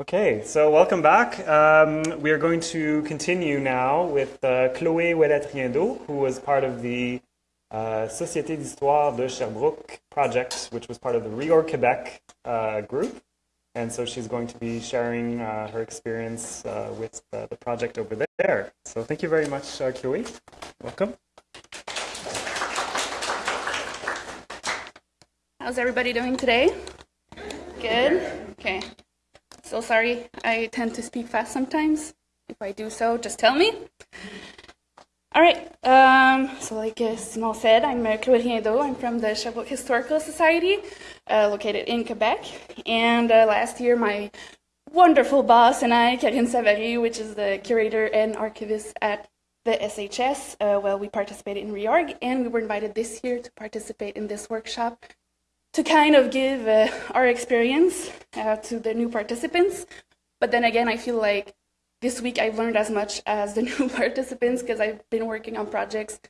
Okay, so welcome back. Um, we are going to continue now with uh, Chloé Ouellet-Riendeau, who was part of the uh, Société d'Histoire de Sherbrooke project, which was part of the Reorg Quebec uh, group. And so she's going to be sharing uh, her experience uh, with uh, the project over there. So thank you very much, Chloé. Welcome. How's everybody doing today? Good? Okay. So sorry, I tend to speak fast sometimes. If I do so, just tell me. All right, um, so like Simon said, I'm Chloé Riendeau. I'm from the Sherbrooke Historical Society, uh, located in Quebec. And uh, last year, my wonderful boss and I, Karine Savary, which is the curator and archivist at the SHS, uh, well, we participated in REORG, and we were invited this year to participate in this workshop to kind of give uh, our experience uh, to the new participants. But then again, I feel like this week I've learned as much as the new participants because I've been working on projects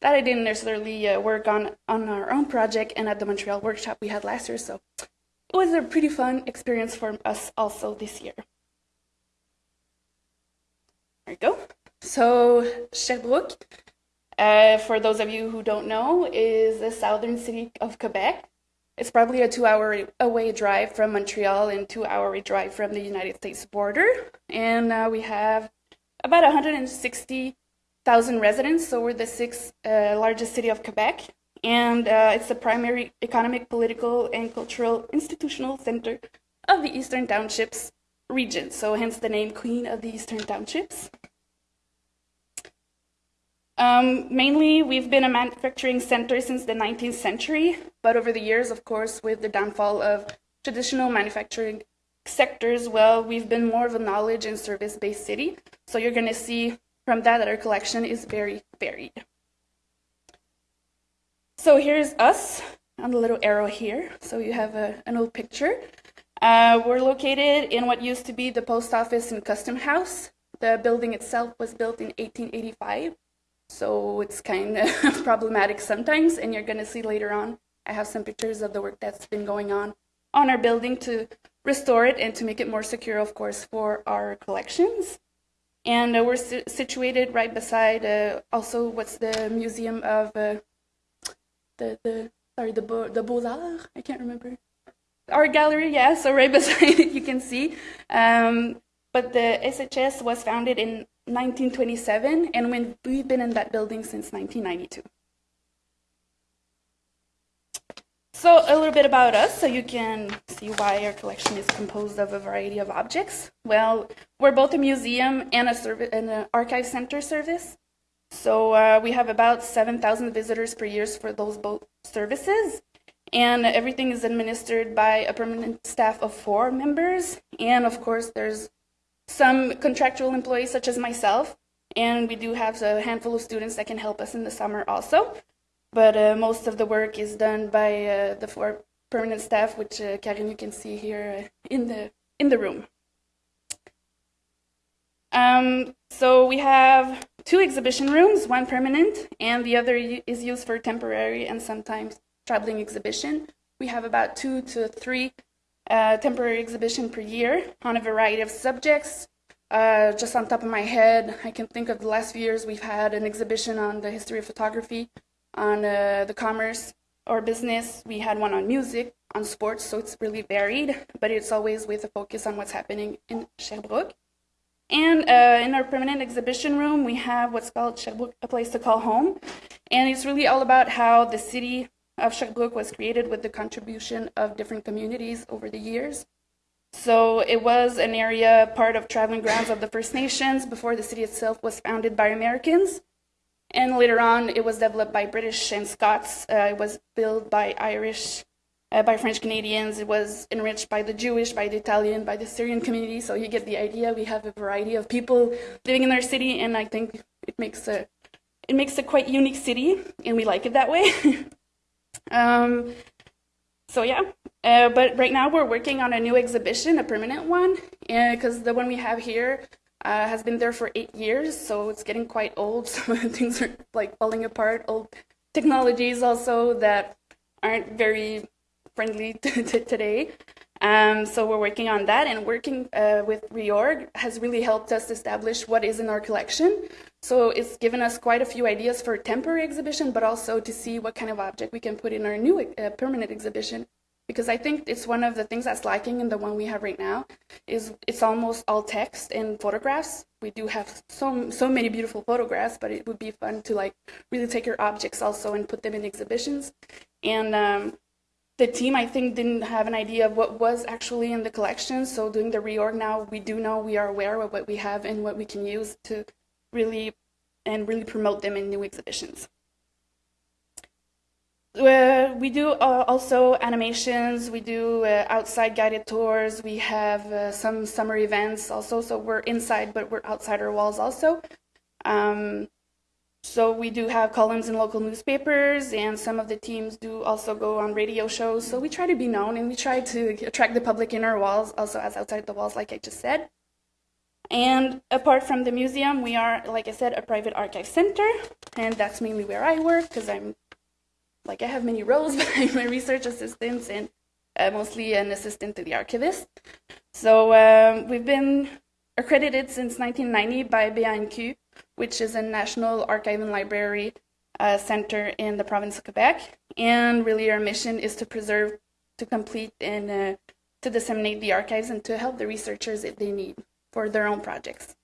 that I didn't necessarily uh, work on on our own project and at the Montreal workshop we had last year. So it was a pretty fun experience for us also this year. There you go. So Sherbrooke, uh, for those of you who don't know, is the southern city of Quebec. It's probably a two-hour away drive from Montreal and two-hour drive from the United States border. And uh, we have about 160,000 residents, so we're the sixth uh, largest city of Quebec. And uh, it's the primary economic, political, and cultural institutional center of the Eastern Townships region. So hence the name Queen of the Eastern Townships. Um, mainly, we've been a manufacturing center since the 19th century, but over the years, of course, with the downfall of traditional manufacturing sectors, well, we've been more of a knowledge and service-based city. So you're going to see from that that our collection is very varied. So here's us on the little arrow here. So you have a, an old picture. Uh, we're located in what used to be the post office and custom house. The building itself was built in 1885. So it's kind of problematic sometimes, and you're going to see later on, I have some pictures of the work that's been going on on our building to restore it and to make it more secure, of course, for our collections. And uh, we're si situated right beside uh, also what's the Museum of uh, the, the, sorry, the, Beaux, the Beaux-Arts, I can't remember. Art gallery, yeah, so right beside it you can see. Um, but the SHS was founded in 1927, and when we've been in that building since 1992. So a little bit about us, so you can see why our collection is composed of a variety of objects. Well, we're both a museum and a service and an archive center service. So uh, we have about 7,000 visitors per year for those both services. And everything is administered by a permanent staff of four members. And of course, there's some contractual employees such as myself, and we do have a handful of students that can help us in the summer also. But uh, most of the work is done by uh, the four permanent staff, which uh, Karine you can see here uh, in the in the room. Um, so we have two exhibition rooms, one permanent, and the other is used for temporary and sometimes traveling exhibition. We have about two to three uh, temporary exhibition per year on a variety of subjects. Uh, just on top of my head, I can think of the last few years we've had an exhibition on the history of photography, on uh, the commerce or business. We had one on music, on sports, so it's really varied, but it's always with a focus on what's happening in Sherbrooke. And uh, in our permanent exhibition room, we have what's called Sherbrooke, a place to call home. And it's really all about how the city of Sherbrooke was created with the contribution of different communities over the years. So it was an area part of traveling grounds of the First Nations before the city itself was founded by Americans. And later on, it was developed by British and Scots. Uh, it was built by Irish, uh, by French Canadians. It was enriched by the Jewish, by the Italian, by the Syrian community. So you get the idea. We have a variety of people living in our city, and I think it makes a it makes a quite unique city, and we like it that way. Um, so yeah, uh, but right now we're working on a new exhibition, a permanent one, because the one we have here uh, has been there for eight years, so it's getting quite old. Some things are like falling apart. Old technologies also that aren't very friendly to, to today. Um, so we're working on that, and working uh, with Reorg has really helped us establish what is in our collection. So it's given us quite a few ideas for a temporary exhibition, but also to see what kind of object we can put in our new uh, permanent exhibition. Because I think it's one of the things that's lacking in the one we have right now, is it's almost all text and photographs. We do have so so many beautiful photographs, but it would be fun to like really take your objects also and put them in exhibitions. And um, the team, I think, didn't have an idea of what was actually in the collection. So doing the reorg now, we do know we are aware of what we have and what we can use to really and really promote them in new exhibitions. Uh, we do uh, also animations, we do uh, outside guided tours, we have uh, some summer events also, so we're inside but we're outside our walls also. Um, so we do have columns in local newspapers and some of the teams do also go on radio shows, so we try to be known and we try to attract the public in our walls also as outside the walls like I just said. And apart from the museum, we are, like I said, a private archive center, and that's mainly where I work because I'm, like, I have many roles, but I'm a research assistant and uh, mostly an assistant to the archivist. So um, we've been accredited since 1990 by BANQ, which is a national archive and library uh, center in the province of Quebec. And really, our mission is to preserve, to complete, and uh, to disseminate the archives and to help the researchers that they need for their own projects.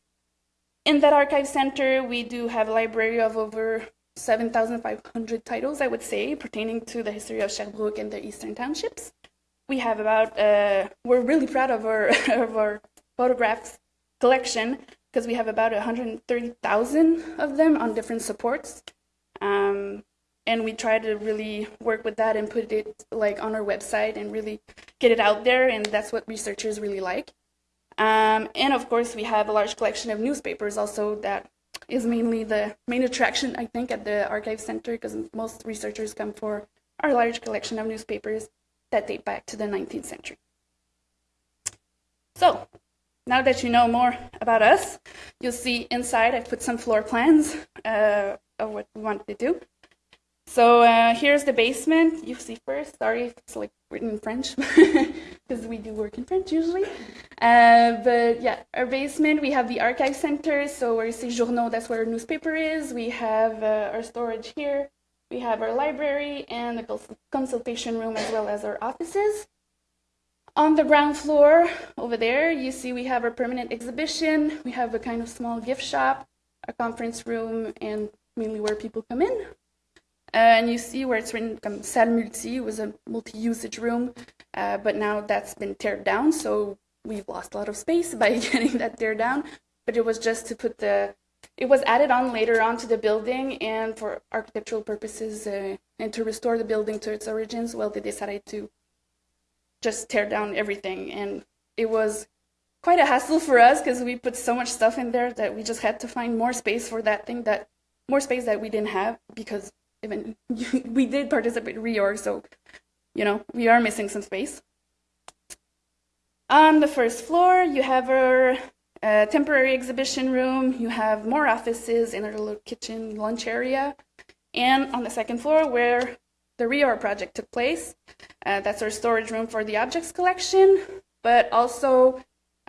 In that archive center, we do have a library of over 7,500 titles, I would say, pertaining to the history of Sherbrooke and the eastern townships. We have about, uh, we're really proud of our, of our photographs collection because we have about 130,000 of them on different supports. Um, and we try to really work with that and put it like on our website and really get it out there and that's what researchers really like. Um, and of course, we have a large collection of newspapers also that is mainly the main attraction, I think, at the Archive Center because most researchers come for our large collection of newspapers that date back to the 19th century. So, now that you know more about us, you'll see inside I put some floor plans uh, of what we wanted to do. So uh, here's the basement. You see first. Sorry if it's like written in French, because we do work in French usually. Uh, but yeah, our basement, we have the archive center. So where you see journaux, that's where our newspaper is. We have uh, our storage here. We have our library and the consultation room as well as our offices. On the ground floor over there, you see we have our permanent exhibition. We have a kind of small gift shop, a conference room, and mainly where people come in. And you see where it's written um, salle multi, was a multi-usage room, uh, but now that's been teared down, so we've lost a lot of space by getting that teared down. But it was just to put the, it was added on later on to the building, and for architectural purposes, uh, and to restore the building to its origins, well, they decided to just tear down everything, and it was quite a hassle for us because we put so much stuff in there that we just had to find more space for that thing that more space that we didn't have because even we did participate reorg, so you know we are missing some space. On the first floor, you have our uh, temporary exhibition room. You have more offices in our little kitchen lunch area, and on the second floor, where the reorg project took place, uh, that's our storage room for the objects collection. But also,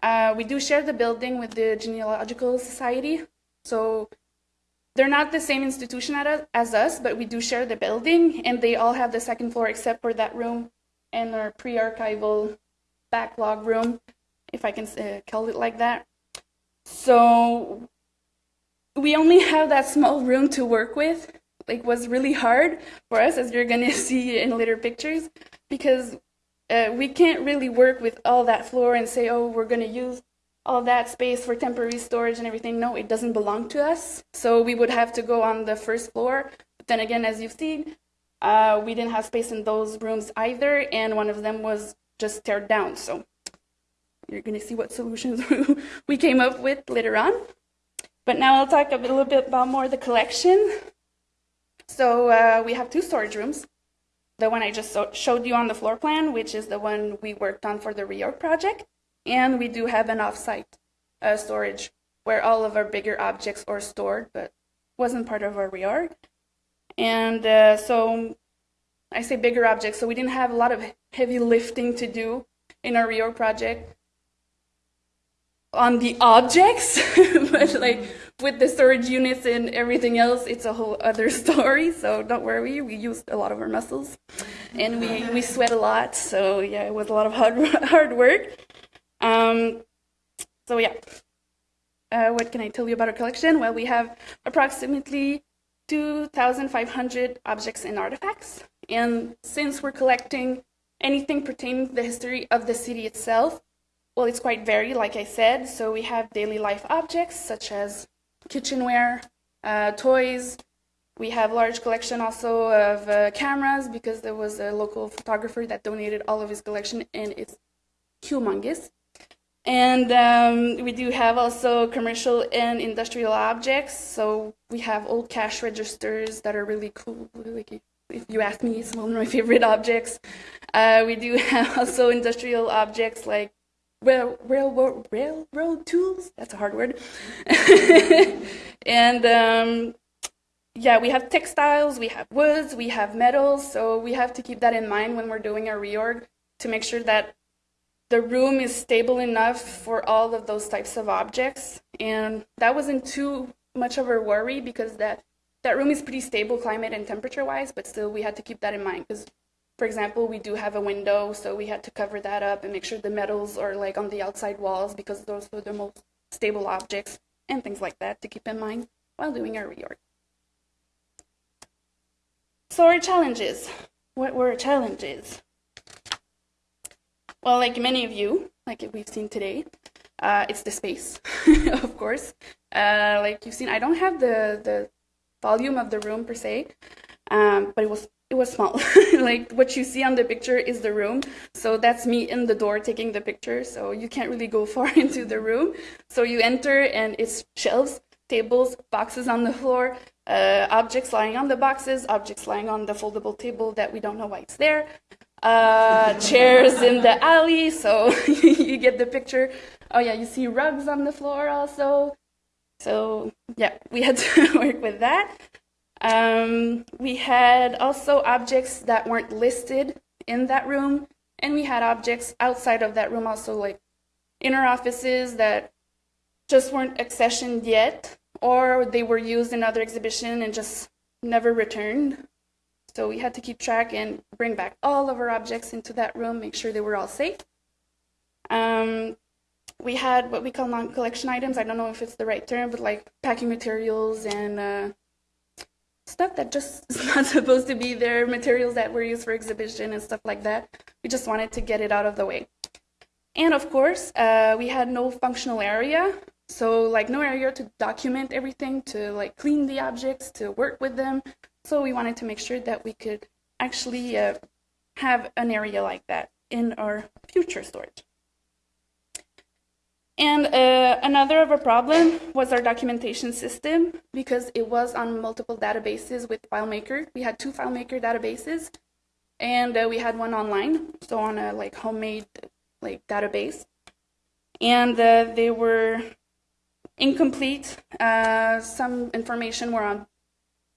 uh, we do share the building with the Genealogical Society, so they're not the same institution as us, but we do share the building, and they all have the second floor except for that room and our pre-archival backlog room, if I can uh, call it like that. So we only have that small room to work with. Like was really hard for us, as you're gonna see in later pictures, because uh, we can't really work with all that floor and say, oh, we're gonna use all that space for temporary storage and everything. No, it doesn't belong to us. So we would have to go on the first floor. But then again, as you've seen, uh, we didn't have space in those rooms either, and one of them was just teared down. So you're going to see what solutions we came up with later on. But now I'll talk a little bit about more the collection. So uh, we have two storage rooms. The one I just showed you on the floor plan, which is the one we worked on for the reorg project. And we do have an offsite uh, storage where all of our bigger objects are stored, but wasn't part of our reorg. And uh, so I say bigger objects, so we didn't have a lot of heavy lifting to do in our reorg project on the objects, but like with the storage units and everything else, it's a whole other story. So don't worry, we used a lot of our muscles, and we we sweat a lot. So yeah, it was a lot of hard hard work. Um, so yeah, uh, what can I tell you about our collection? Well, we have approximately 2,500 objects and artifacts, and since we're collecting anything pertaining to the history of the city itself, well, it's quite varied, like I said. So we have daily life objects such as kitchenware, uh, toys. We have large collection also of uh, cameras because there was a local photographer that donated all of his collection and it's humongous. And um, we do have also commercial and industrial objects. So we have old cash registers that are really cool. Like if you ask me, it's one of my favorite objects. Uh, we do have also industrial objects like rail, railroad, railroad tools. That's a hard word. and um, yeah, we have textiles, we have woods, we have metals. So we have to keep that in mind when we're doing our reorg to make sure that the room is stable enough for all of those types of objects. And that wasn't too much of a worry because that that room is pretty stable climate and temperature wise, but still we had to keep that in mind because for example, we do have a window, so we had to cover that up and make sure the metals are like on the outside walls because those are the most stable objects and things like that to keep in mind while doing our reorg. So our challenges. What were our challenges? Well, like many of you, like we've seen today, uh, it's the space, of course. Uh, like you've seen, I don't have the, the volume of the room per se, um, but it was it was small. like what you see on the picture is the room. So that's me in the door taking the picture. So you can't really go far into the room. So you enter and it's shelves, tables, boxes on the floor, uh, objects lying on the boxes, objects lying on the foldable table that we don't know why it's there, uh, chairs in the alley. So you get the picture. Oh yeah, you see rugs on the floor also. So yeah, we had to work with that. Um, we had also objects that weren't listed in that room, and we had objects outside of that room also, like inner offices that just weren't accessioned yet, or they were used in other exhibition and just never returned. So we had to keep track and bring back all of our objects into that room, make sure they were all safe. Um, we had what we call non-collection items. I don't know if it's the right term, but like packing materials and uh, stuff that just is not supposed to be there, materials that were used for exhibition and stuff like that. We just wanted to get it out of the way. And of course, uh, we had no functional area. So like no area to document everything, to like clean the objects, to work with them. So we wanted to make sure that we could actually uh, have an area like that in our future storage. And uh, another of a problem was our documentation system because it was on multiple databases with FileMaker. We had two FileMaker databases, and uh, we had one online, so on a like homemade like database, and uh, they were incomplete. Uh, some information were on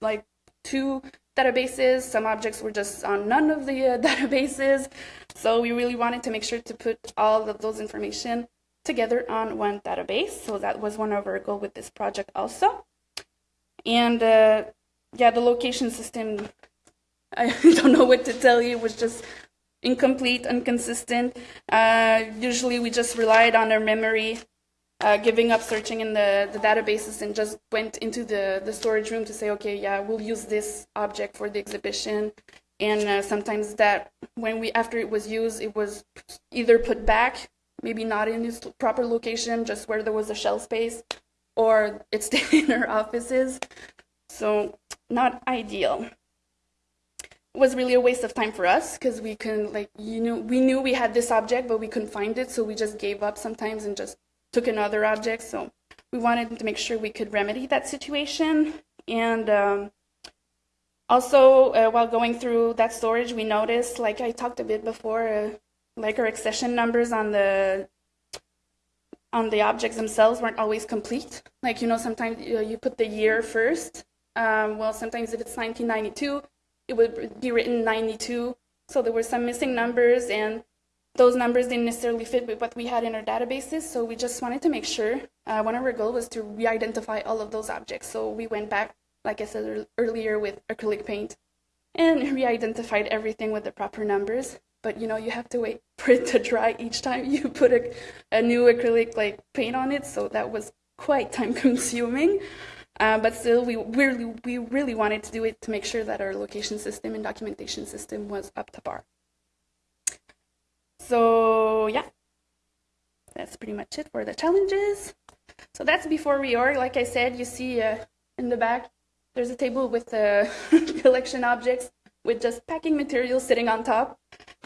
like two databases. Some objects were just on none of the uh, databases. So we really wanted to make sure to put all of those information together on one database. So that was one of our goal with this project also. And uh, yeah, the location system, I don't know what to tell you, it was just incomplete, inconsistent. Uh, usually we just relied on our memory, uh, giving up searching in the, the databases and just went into the, the storage room to say, okay, yeah, we'll use this object for the exhibition. And uh, sometimes that, when we, after it was used, it was either put back maybe not in its proper location, just where there was a shelf space, or it's in our offices. So not ideal. It was really a waste of time for us because we couldn't like you know we knew we had this object but we couldn't find it so we just gave up sometimes and just took another object so we wanted to make sure we could remedy that situation and um, also uh, while going through that storage we noticed like I talked a bit before uh, like our accession numbers on the on the objects themselves weren't always complete. Like you know, sometimes you, know, you put the year first. Um, well, sometimes if it's 1992, it would be written 92. So there were some missing numbers, and those numbers didn't necessarily fit with what we had in our databases, so we just wanted to make sure. Uh, one of our goals was to re-identify all of those objects. So we went back, like I said earlier, with acrylic paint and re-identified everything with the proper numbers. But you know, you have to wait for it to dry each time you put a, a new acrylic like paint on it, so that was quite time consuming. Uh, but still, we really, we really wanted to do it to make sure that our location system and documentation system was up to par. So yeah, that's pretty much it for the challenges. So that's before reorg. Like I said, you see uh, in the back, there's a table with uh, collection objects with just packing material sitting on top.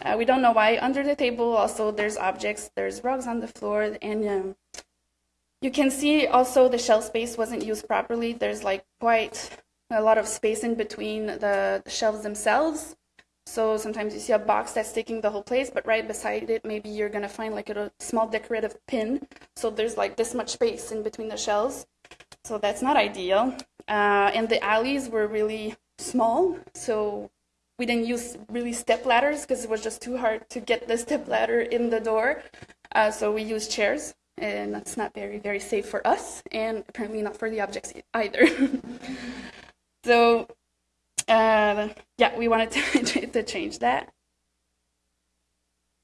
Uh, we don't know why. Under the table also there's objects, there's rugs on the floor, and um, you can see also the shelf space wasn't used properly. There's like quite a lot of space in between the, the shelves themselves. So sometimes you see a box that's taking the whole place, but right beside it, maybe you're gonna find like a small decorative pin. So there's like this much space in between the shelves. So that's not ideal. Uh, and the alleys were really small, so we didn't use really step ladders because it was just too hard to get the step ladder in the door. Uh, so we used chairs, and that's not very, very safe for us, and apparently not for the objects either. so uh, yeah, we wanted to, to change that.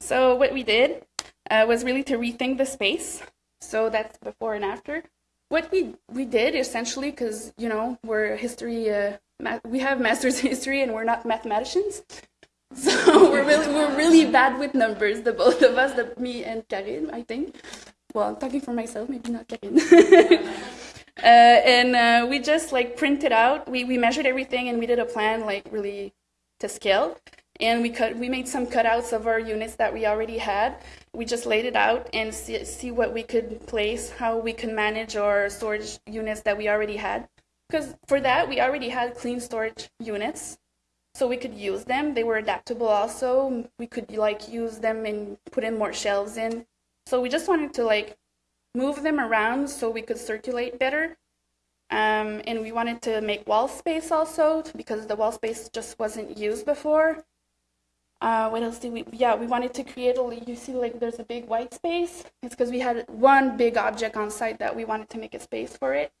So what we did uh, was really to rethink the space. So that's before and after. What we we did essentially, because you know we're history, uh, we have master's in history, and we're not mathematicians. So we're really we're really bad with numbers, the both of us, the me and Karine, I think. Well, I'm talking for myself, maybe not Karine. Uh, and uh, we just like printed out. We we measured everything and we did a plan like really to scale. And we cut we made some cutouts of our units that we already had. We just laid it out and see, see what we could place, how we could manage our storage units that we already had. Because for that we already had clean storage units so we could use them. They were adaptable also. We could like use them and put in more shelves in. So we just wanted to like move them around so we could circulate better. Um, and we wanted to make wall space also because the wall space just wasn't used before. Uh, what else did we, yeah, we wanted to create a, you see like there's a big white space. It's because we had one big object on site that we wanted to make a space for it.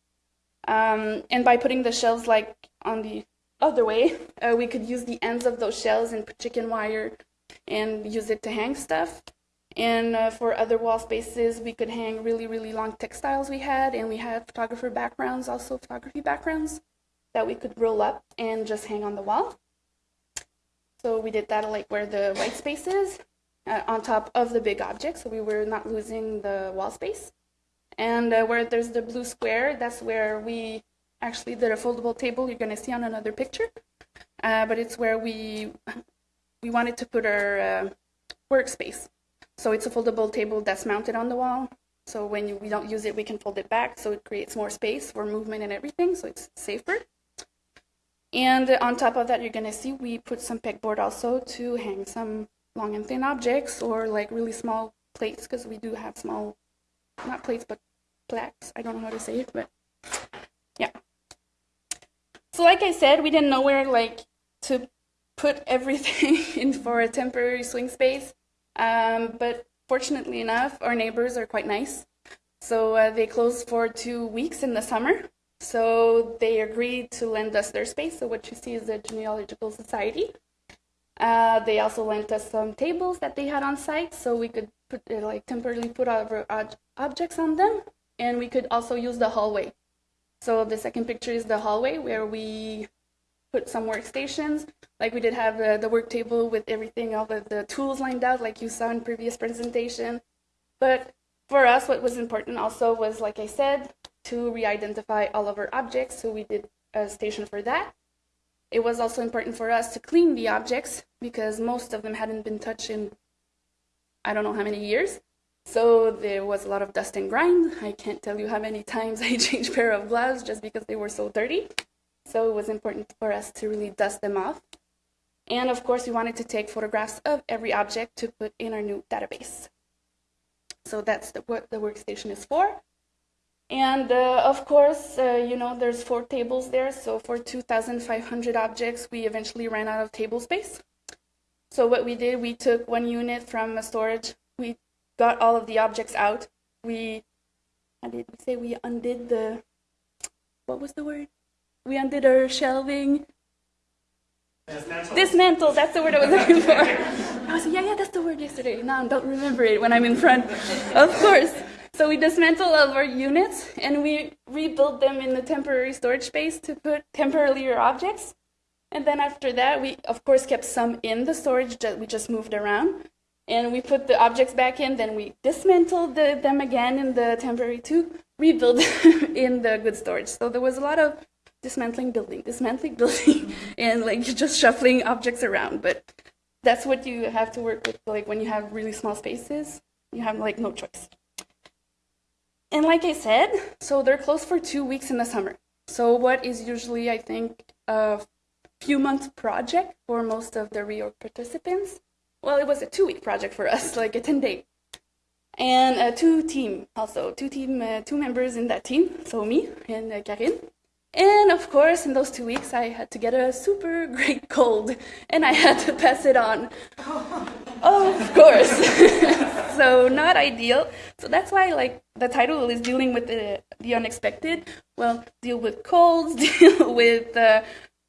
Um, and by putting the shelves like on the other way, uh, we could use the ends of those shelves and put chicken wire and use it to hang stuff. And uh, for other wall spaces, we could hang really, really long textiles we had, and we had photographer backgrounds, also photography backgrounds, that we could roll up and just hang on the wall. So we did that like where the white space is, uh, on top of the big object, so we were not losing the wall space. And uh, where there's the blue square, that's where we actually did a foldable table you're going to see on another picture. Uh, but it's where we we wanted to put our uh, workspace. So it's a foldable table that's mounted on the wall. So when you, we don't use it, we can fold it back. So it creates more space for movement and everything. So it's safer. And on top of that, you're going to see we put some pegboard also to hang some long and thin objects or like really small plates because we do have small, not plates, but plaques. I don't know how to say it, but yeah. So like I said, we didn't know where like to put everything in for a temporary swing space. Um, but fortunately enough, our neighbors are quite nice. So uh, they closed for two weeks in the summer. So they agreed to lend us their space. So what you see is the Genealogical Society. Uh, they also lent us some tables that they had on site, so we could put uh, like temporarily put our objects on them, and we could also use the hallway. So the second picture is the hallway where we put some workstations. Like we did have uh, the work table with everything, all the, the tools lined out like you saw in previous presentation. But for us, what was important also was, like I said, to re-identify all of our objects. So we did a station for that. It was also important for us to clean the objects because most of them hadn't been touched in I don't know how many years. So there was a lot of dust and grime. I can't tell you how many times I changed pair of gloves just because they were so dirty. So it was important for us to really dust them off. And of course, we wanted to take photographs of every object to put in our new database. So that's the, what the workstation is for. And uh, of course, uh, you know, there's four tables there. So for 2,500 objects, we eventually ran out of table space. So what we did, we took one unit from a storage. We got all of the objects out. We, how did we say? We undid the, what was the word? We undid our shelving. Dismantle. That's the word I was looking for. I was like, yeah, yeah, that's the word yesterday. Now I don't remember it when I'm in front. of course. So we dismantled all of our units and we rebuilt them in the temporary storage space to put temporarily objects. And then after that, we of course kept some in the storage that we just moved around. And we put the objects back in, then we dismantled the, them again in the temporary to rebuild in the good storage. So there was a lot of dismantling building, dismantling building, and like just shuffling objects around. But that's what you have to work with, like when you have really small spaces, you have like no choice. And like I said, so they're closed for two weeks in the summer. So what is usually, I think, a few month project for most of the reorg participants? Well, it was a two week project for us, like a 10 day. And a two team also, two team, uh, two members in that team, so me and uh, Karine. And of course, in those two weeks, I had to get a super great cold, and I had to pass it on. oh, of course. so not ideal. So that's why, like, the title is dealing with the the unexpected. Well, deal with colds, deal with uh,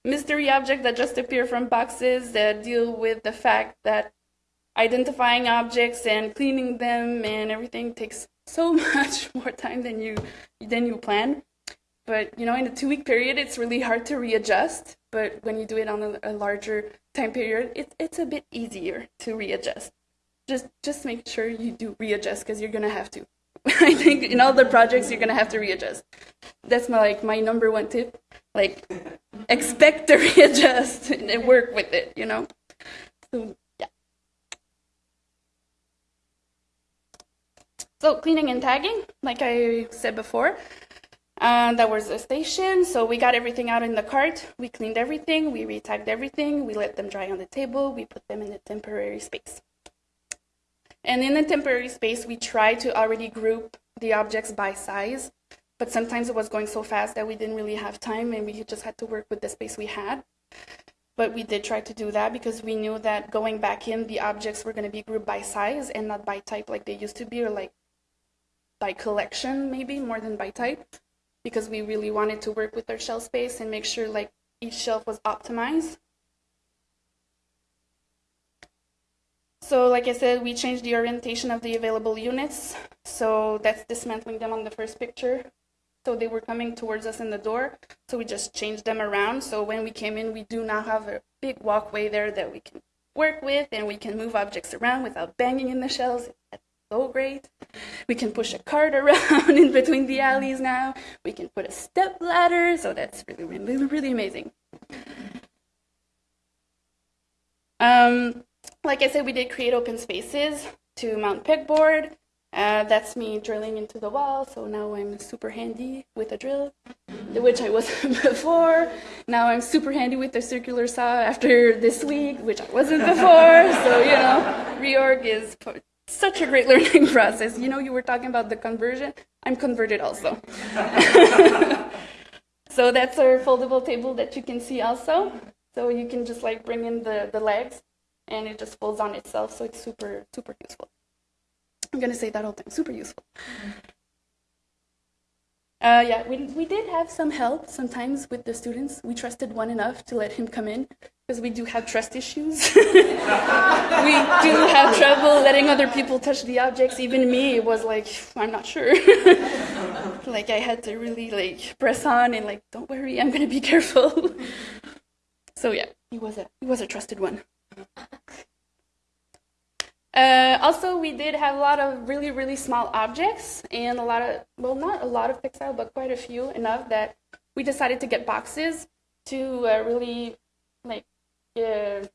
mystery objects that just appear from boxes, that deal with the fact that identifying objects and cleaning them and everything takes so much more time than you than you plan. But you know, in a two-week period, it's really hard to readjust. But when you do it on a, a larger time period, it's it's a bit easier to readjust. Just just make sure you do readjust because you're gonna have to. I think in all the projects you're gonna have to readjust. That's my like my number one tip. Like expect to readjust and work with it. You know. So yeah. So cleaning and tagging, like I said before, and that was the station. So we got everything out in the cart. We cleaned everything. We retagged everything. We let them dry on the table. We put them in a temporary space. And in the temporary space, we tried to already group the objects by size, but sometimes it was going so fast that we didn't really have time and we just had to work with the space we had. But we did try to do that because we knew that going back in, the objects were going to be grouped by size and not by type like they used to be, or like by collection, maybe more than by type because we really wanted to work with our shelf space and make sure like each shelf was optimized. So like I said, we changed the orientation of the available units. So that's dismantling them on the first picture. So they were coming towards us in the door. So we just changed them around. So when we came in, we do now have a big walkway there that we can work with and we can move objects around without banging in the shelves so great. We can push a cart around in between the alleys now. We can put a step ladder, so that's really, really, really amazing. Um, like I said, we did create open spaces to mount pegboard. Uh, that's me drilling into the wall, so now I'm super handy with a drill, which I wasn't before. Now I'm super handy with the circular saw after this week, which I wasn't before. So, you know, reorg is such a great learning process. You know, you were talking about the conversion. I'm converted also. so that's our foldable table that you can see also. So you can just like bring in the, the legs and it just folds on itself. So it's super, super useful. I'm going to say that all the time, super useful. Uh, yeah, we, we did have some help sometimes with the students. We trusted one enough to let him come in because we do have trust issues. we do have trouble letting other people touch the objects. Even me it was like, I'm not sure. like I had to really like press on and like, don't worry, I'm gonna be careful. so yeah, he was a he was a trusted one. Uh, also, we did have a lot of really, really small objects and a lot of, well, not a lot of textile, but quite a few, enough that we decided to get boxes to uh, really like uh,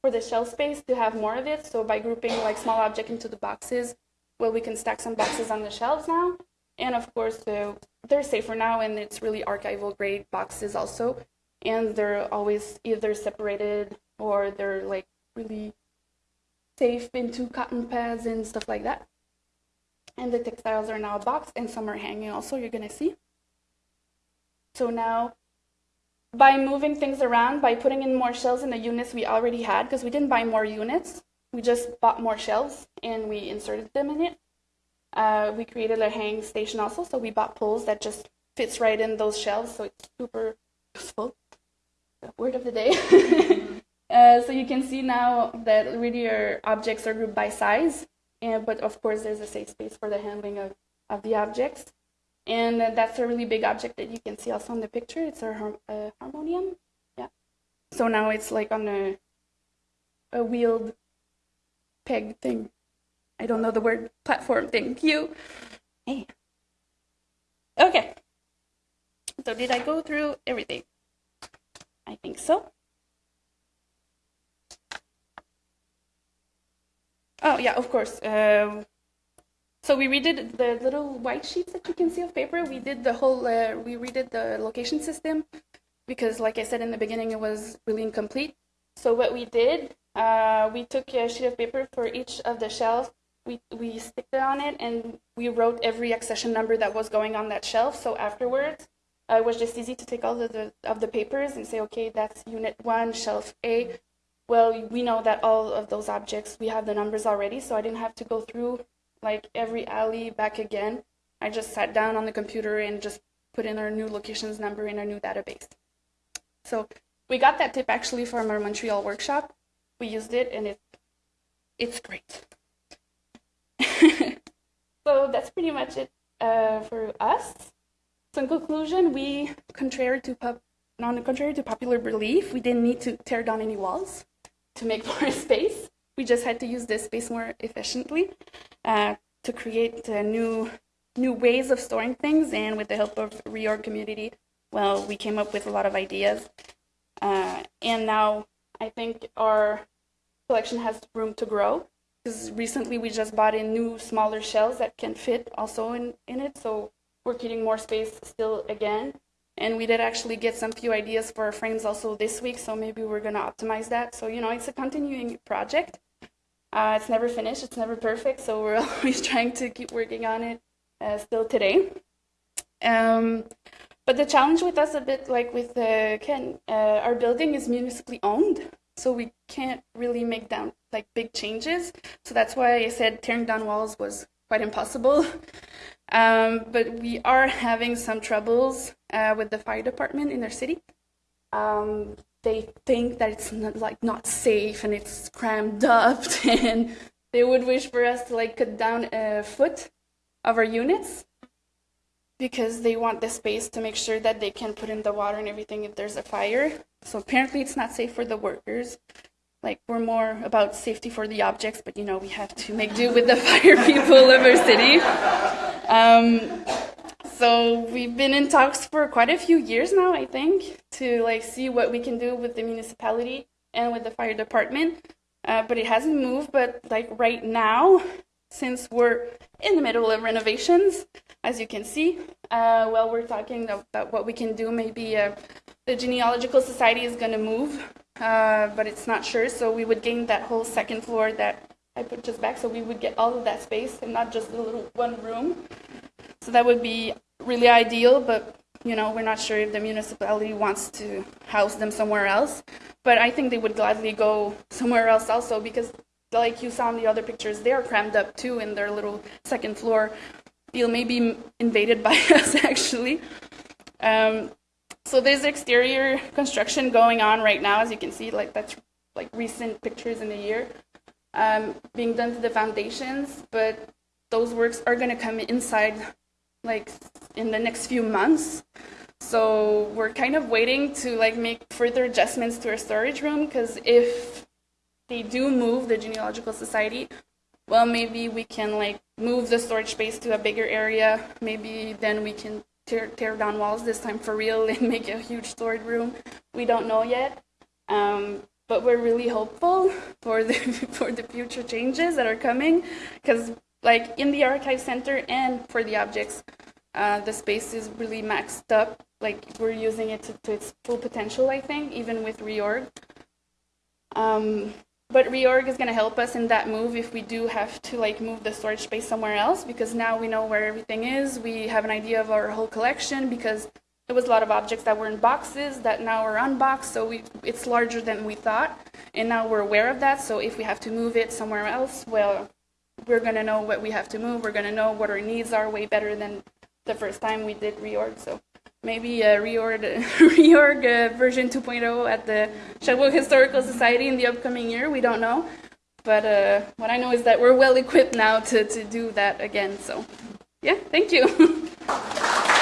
for the shelf space to have more of it. So by grouping like small object into the boxes, well, we can stack some boxes on the shelves now. And of course, uh, they're safer now, and it's really archival grade boxes also. And they're always either separated or they're like really safe into cotton pads and stuff like that. And the textiles are now boxed and some are hanging also, you're gonna see. So now by moving things around, by putting in more shelves in the units we already had, because we didn't buy more units, we just bought more shelves and we inserted them in it. Uh, we created a hang station also, so we bought poles that just fits right in those shelves, so it's super useful. Word of the day. uh, so you can see now that really our objects are grouped by size, and but of course there's a safe space for the handling of, of the objects. And that's a really big object that you can see also in the picture. It's a har- uh, harmonium. Yeah. So now it's like on a, a wheeled peg thing. I don't know the word platform thing. You. Hey. Okay. So did I go through everything? I think so. Oh yeah, of course. Um, so we redid the little white sheets that you can see of paper. We did the whole, uh, we redid the location system because, like I said in the beginning, it was really incomplete. So what we did, uh, we took a sheet of paper for each of the shelves. We we sticked it on it, and we wrote every accession number that was going on that shelf. So afterwards, uh, it was just easy to take all of the of the papers and say, okay, that's unit one, shelf A. Well, we know that all of those objects we have the numbers already, so I didn't have to go through like every alley back again. I just sat down on the computer and just put in our new locations number in our new database. So we got that tip actually from our Montreal workshop. We used it and it it's great. so that's pretty much it uh, for us. So in conclusion, we, contrary to pop, non contrary to popular belief, we didn't need to tear down any walls to make more space. We just had to use this space more efficiently uh, to create uh, new new ways of storing things. And with the help of reorg community, well, we came up with a lot of ideas. Uh, and now I think our collection has room to grow because recently we just bought in new smaller shells that can fit also in, in it. So we're getting more space still again. And we did actually get some few ideas for our frames also this week, so maybe we're going to optimize that. So, you know, it's a continuing project. Uh, it's never finished, it's never perfect, so we're always trying to keep working on it uh, still today. Um, but the challenge with us a bit like with uh, Ken, uh, our building is municipally owned, so we can't really make down like big changes. So that's why I said tearing down walls was quite impossible. Um, but we are having some troubles uh, with the fire department in their city. Um, they think that it's not, like not safe and it's crammed up, and they would wish for us to like cut down a foot of our units because they want the space to make sure that they can put in the water and everything if there's a fire. So apparently, it's not safe for the workers. Like we're more about safety for the objects, but you know we have to make do with the fire people of our city. Um, so we've been in talks for quite a few years now, I think, to like see what we can do with the municipality and with the fire department. Uh, but it hasn't moved. But like right now, since we're in the middle of renovations, as you can see, uh, we're talking about what we can do. Maybe uh, the genealogical society is going to move, uh, but it's not sure. So we would gain that whole second floor that I put just back. So we would get all of that space and not just a little one room. So that would be really ideal, but you know, we're not sure if the municipality wants to house them somewhere else. But I think they would gladly go somewhere else also because, like you saw in the other pictures, they are crammed up too in their little second floor. Feel maybe invaded by us actually. Um, so there's exterior construction going on right now, as you can see. Like that's like recent pictures in the year um, being done to the foundations, but those works are going to come inside like in the next few months. So we're kind of waiting to like make further adjustments to our storage room because if they do move the genealogical society, well maybe we can like move the storage space to a bigger area. Maybe then we can tear, tear down walls this time for real and make a huge storage room. We don't know yet. Um, but we're really hopeful for the for the future changes that are coming because like in the archive center and for the objects uh, the space is really maxed up like we're using it to, to its full potential i think even with reorg um, but reorg is going to help us in that move if we do have to like move the storage space somewhere else because now we know where everything is we have an idea of our whole collection because There was a lot of objects that were in boxes that now are unboxed, so we, it's larger than we thought. And now we're aware of that, so if we have to move it somewhere else, well, we're going to know what we have to move. We're going to know what our needs are way better than the first time we did reorg. So maybe a reorg, reorg uh, version 2.0 at the Sherbrooke Historical Society in the upcoming year. We don't know. But uh, what I know is that we're well equipped now to, to do that again. So, yeah, thank you.